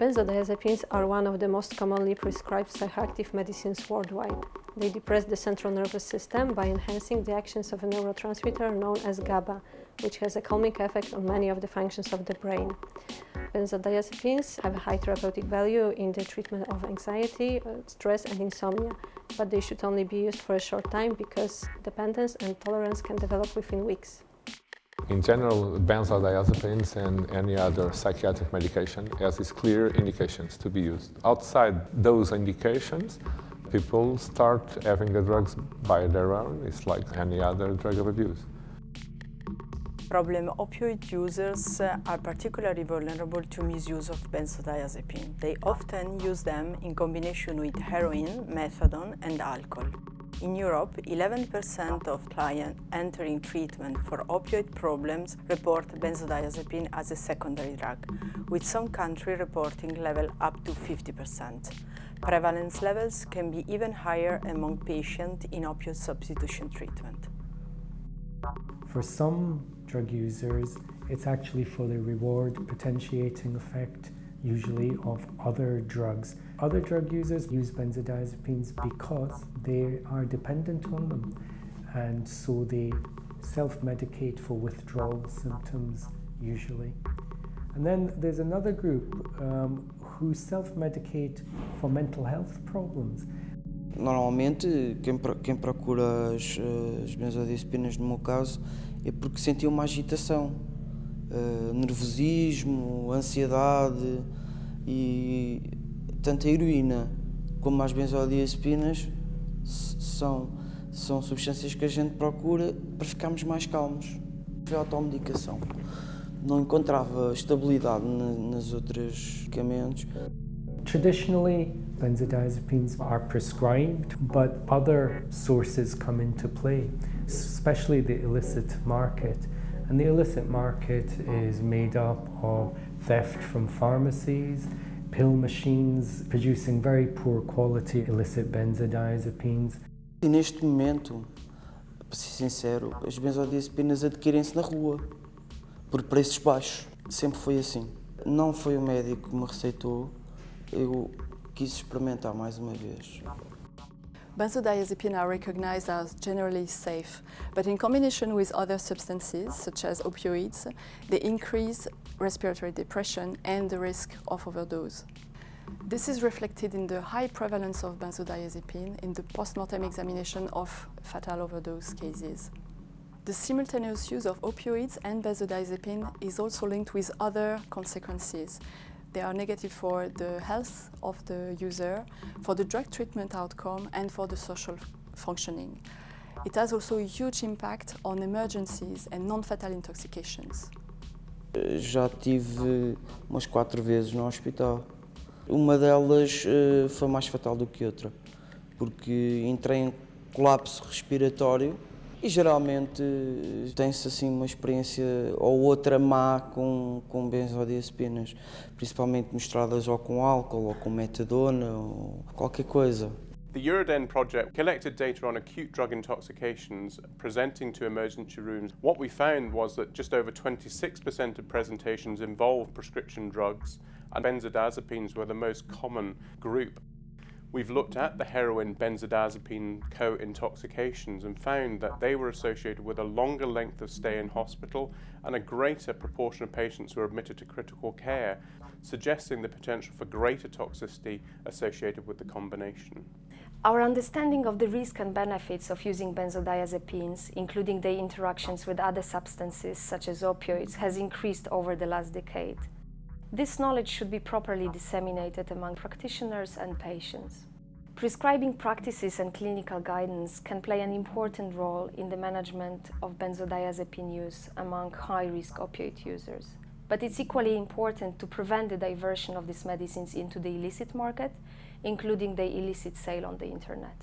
Benzodiazepines are one of the most commonly prescribed psychoactive medicines worldwide. They depress the central nervous system by enhancing the actions of a neurotransmitter known as GABA, which has a calming effect on many of the functions of the brain. Benzodiazepines have a high therapeutic value in the treatment of anxiety, uh, stress and insomnia, but they should only be used for a short time because dependence and tolerance can develop within weeks. In general, benzodiazepines and any other psychiatric medication has its clear indications to be used. Outside those indications, people start having the drugs by their own. It's like any other drug of abuse. Problem opioid users uh, are particularly vulnerable to misuse of benzodiazepine. They often use them in combination with heroin, methadone and alcohol. In Europe, 11% of clients entering treatment for opioid problems report benzodiazepine as a secondary drug, with some countries reporting level up to 50%. Prevalence levels can be even higher among patients in opioid substitution treatment. For some drug users, it's actually for the reward potentiating effect usually of other drugs. Other drug users use benzodiazepines because they are dependent on them and so they self-medicate for withdrawal symptoms usually. And then there's another group um, who self-medicate for mental health problems. Normalmente, quem, quem procura as, as benzodiazepinas, no meu caso, é porque sentiu uma agitação uh, nervosismo, ansiedade e tanto a heroína como as benzodiazepinas são, são substâncias que a gente procura para ficarmos mais calmos. Foi automedicação. Não encontrava estabilidade nas outras medicamentos. Traditionally, benzodiazepines are prescribed, but other sources come into play, especially the illicit market. And the illicit market is made up of theft from pharmacies, pill machines producing very poor quality illicit benzodiazepines. E neste momento, para ser sincero, as benzodiazepinas adquirem-se na rua, por preços baixos. Sempre foi assim. Não foi o médico que me receitou, eu quis experimentar mais uma vez. Benzodiazepines are recognized as generally safe, but in combination with other substances, such as opioids, they increase respiratory depression and the risk of overdose. This is reflected in the high prevalence of benzodiazepine in the post-mortem examination of fatal overdose cases. The simultaneous use of opioids and benzodiazepine is also linked with other consequences, they are negative for the health of the user, for the drug treatment outcome and for the social functioning. It has also a huge impact on emergencies and non-fatal intoxications. Já tive umas quatro vezes no hospital. Uma delas uh, foi mais fatal do que outra, porque entrei em colapso respiratório e geralmente tem-se assim uma experiência ou outra má com, com benzodiazepinas, principalmente misturadas ou com álcool ou com metadona ou qualquer coisa. The Euroden project collected data on acute drug intoxications presenting to emergency rooms. What we found was that just over 26% of presentations involved prescription drugs and benzodiazepines were the most common group. We've looked at the heroin benzodiazepine co-intoxications and found that they were associated with a longer length of stay in hospital and a greater proportion of patients who were admitted to critical care, suggesting the potential for greater toxicity associated with the combination. Our understanding of the risk and benefits of using benzodiazepines, including their interactions with other substances such as opioids, has increased over the last decade. This knowledge should be properly disseminated among practitioners and patients. Prescribing practices and clinical guidance can play an important role in the management of benzodiazepine use among high-risk opioid users. But it's equally important to prevent the diversion of these medicines into the illicit market, including the illicit sale on the internet.